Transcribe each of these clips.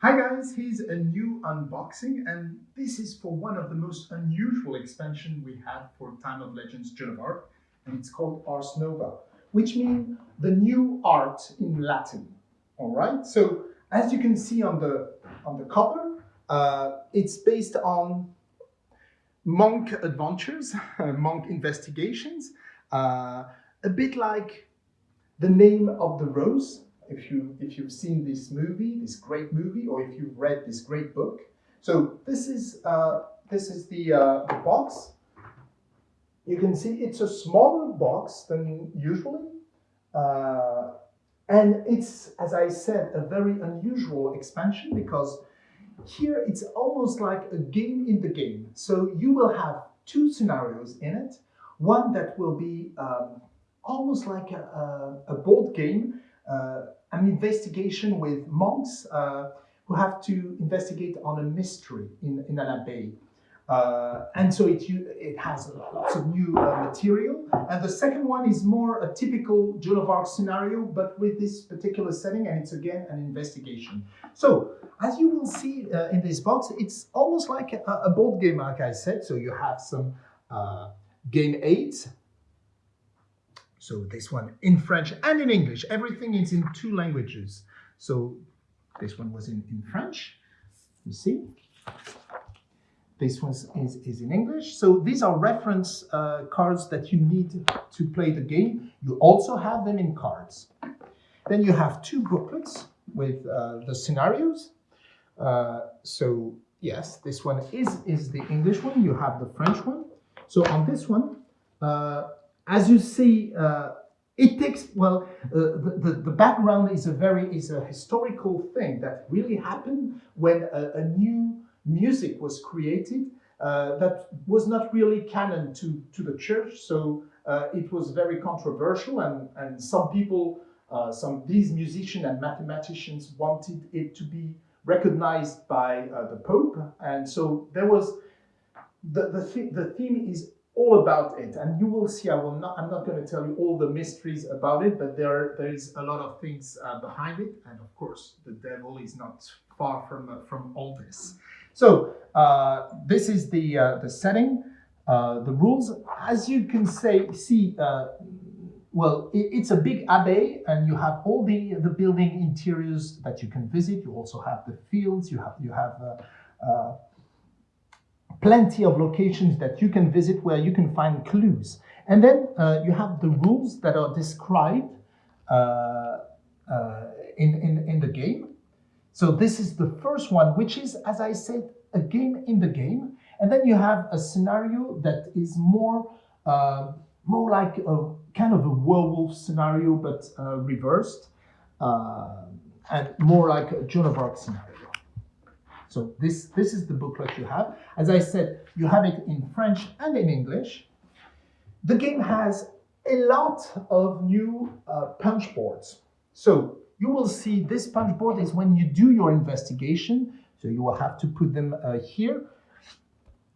Hi guys, here's a new unboxing and this is for one of the most unusual expansion we had for Time of Legends Joan of Arc and it's called Ars Nova, which means the new art in Latin. All right, so as you can see on the, on the cover, uh, it's based on monk adventures, monk investigations, uh, a bit like the name of the rose if you if you've seen this movie, this great movie, or if you've read this great book. So this is uh, this is the, uh, the box. You can see it's a smaller box than usually, uh, and it's as I said a very unusual expansion because here it's almost like a game in the game. So you will have two scenarios in it. One that will be um, almost like a, a, a board game uh, an investigation with monks uh, who have to investigate on a mystery in, in an abbey. Uh, and so it, it has lots of new uh, material. And the second one is more a typical Joan of Arc scenario, but with this particular setting, and it's again an investigation. So, as you will see uh, in this box, it's almost like a, a, board game, like I said. So you have some uh, game aids, so this one in French and in English. Everything is in two languages. So this one was in, in French, you see. This one is, is in English. So these are reference uh, cards that you need to play the game. You also have them in cards. Then you have two booklets with uh, the scenarios. Uh, so yes, this one is, is the English one. You have the French one. So on this one, uh, as you see, uh, it takes, well, uh, the, the, the, background is a very, is a historical thing that really happened when a, a new music was created uh, that was not really canon to, to the church. So uh, it was very controversial and, and some people, uh, some these musicians and mathematicians wanted it to be recognized by uh, the Pope. And so there was, the, the, th the theme is all about it. And you will see i will not i'm not going to tell you all the mysteries about it but there there is a lot of things uh, behind it. And of course the devil is not far from uh, from all this. So uh, this is the uh, the setting. Uh, the rules as you can say see uh, well it, it's a big abbey and you have all the the building interiors that you can visit. You also have the fields. You have you have plenty of locations that you can visit where you can find clues. And then uh, you have the rules that are described uh, uh, in, in, in the game. So this is the first one, which is, as I said, a game in the game. And then you have a scenario that is more, uh, more like a kind of a werewolf scenario, but uh, reversed, uh, and more like a Joan of Arc scenario. So this, this is the booklet you have. As I said, you have it in French and in English. The game has a lot of new uh, punch boards. So you will see this punch board is when you do your investigation. So you will have to put them uh, here.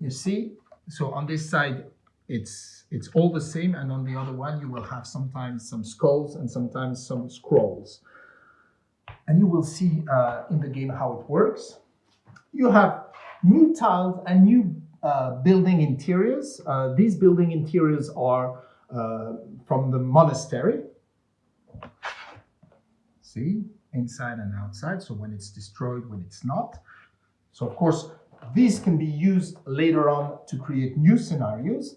You see, so on this side, it's it's all the same, and on the other one, you will have sometimes some skulls and sometimes some scrolls. And you will see uh, in the game how it works you have new tiles and new uh, building interiors. Uh, these building interiors are uh, from the monastery. See, inside and outside, so when it's destroyed, when it's not. So of course, these can be used later on to create new scenarios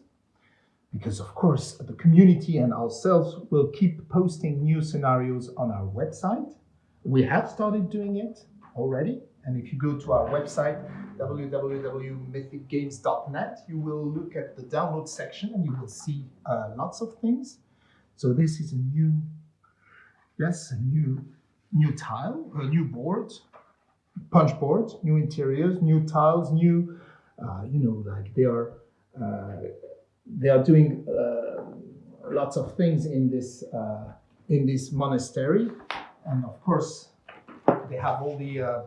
because of course the community and ourselves will keep posting new scenarios on our website. We have started doing it already. And if you go to our website, www.mythicgames.net, you will look at the download section and you will see uh, lots of things. So this is a new, yes, a new, new tile, a new board, punch board, new interiors, new tiles, new, uh, you know, like they are, uh, they are doing uh, lots of things in this, uh, in this monastery. And of course, they have all the uh,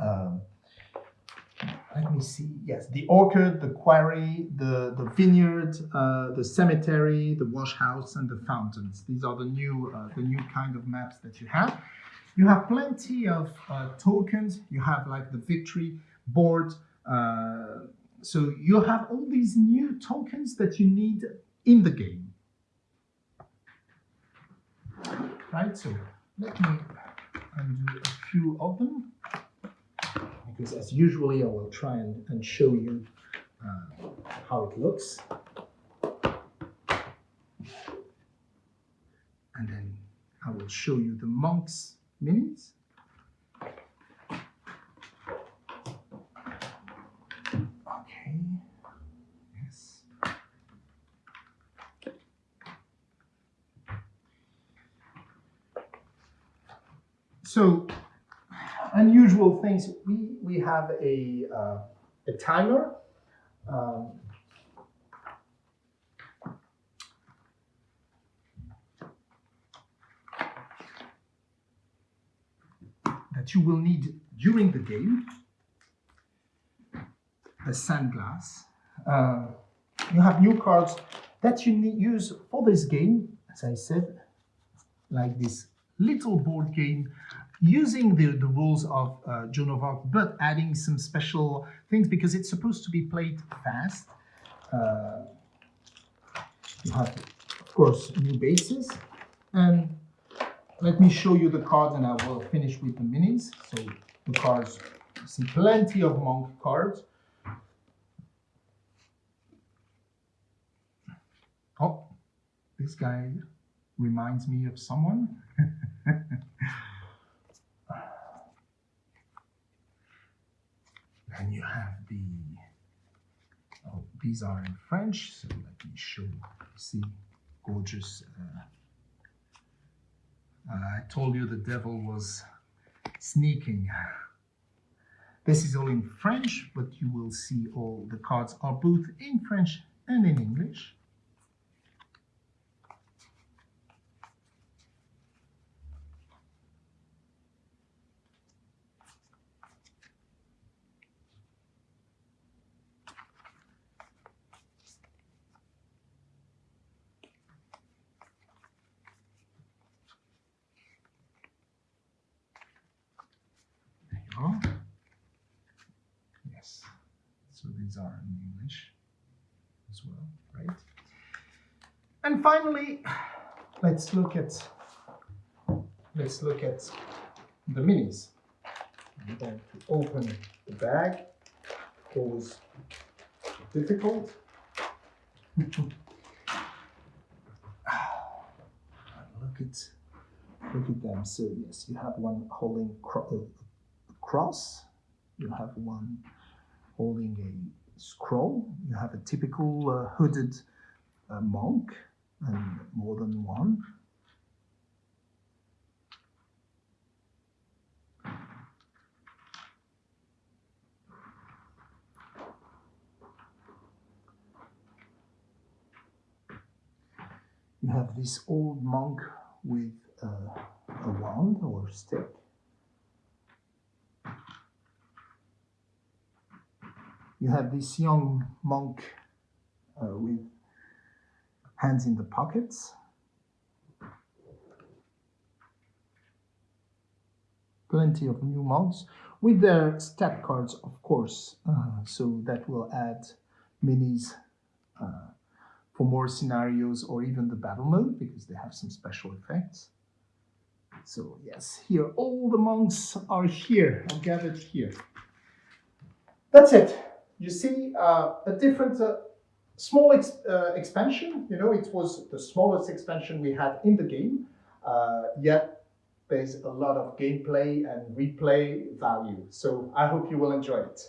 um, let me see. Yes, the orchard, the quarry, the the vineyard, uh, the cemetery, the wash house, and the fountains. These are the new uh, the new kind of maps that you have. You have plenty of uh, tokens. You have like the victory board. Uh, so you have all these new tokens that you need in the game. Right, so let me undo a few of them because as usually I will try and, and show you uh, how it looks. And then I will show you the monks minis. Okay, yes. So unusual things, we, we have a, uh, a timer. Um, that you will need during the game. A sandglass. Uh, you have new cards that you need, use for this game, as I said, like this little board game using the, the rules of uh, Joan of Arc, but adding some special things because it's supposed to be played fast. Uh, you have, of course, new bases. And let me show you the cards and I will finish with the minis. So the cards, you see plenty of monk cards. Oh, this guy reminds me of someone. and you have the, oh, these are in French, so let me show you, see, gorgeous. Uh, uh, I told you the devil was sneaking. This is all in French, but you will see all the cards are both in French and in English. Yes, so these are in English as well, right? And finally, let's look at let's look at the minis. I'm going to open the bag. Always difficult. Ah, look at look at them. So yes, you have one holding uh, cross, you have one holding a scroll, you have a typical uh, hooded uh, monk, and more than one. You have this old monk with uh, a wand or stick. You have this young monk uh, with hands in the pockets. Plenty of new monks with their stat cards, of course, uh, so that will add minis uh, for more scenarios or even the battle mode because they have some special effects. So yes, here all the monks are here, gathered here. That's it you see uh, a different uh, small ex uh, expansion. You know, it was the smallest expansion we had in the game, uh, yet there's a lot of gameplay and replay value. So I hope you will enjoy it.